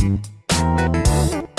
Thank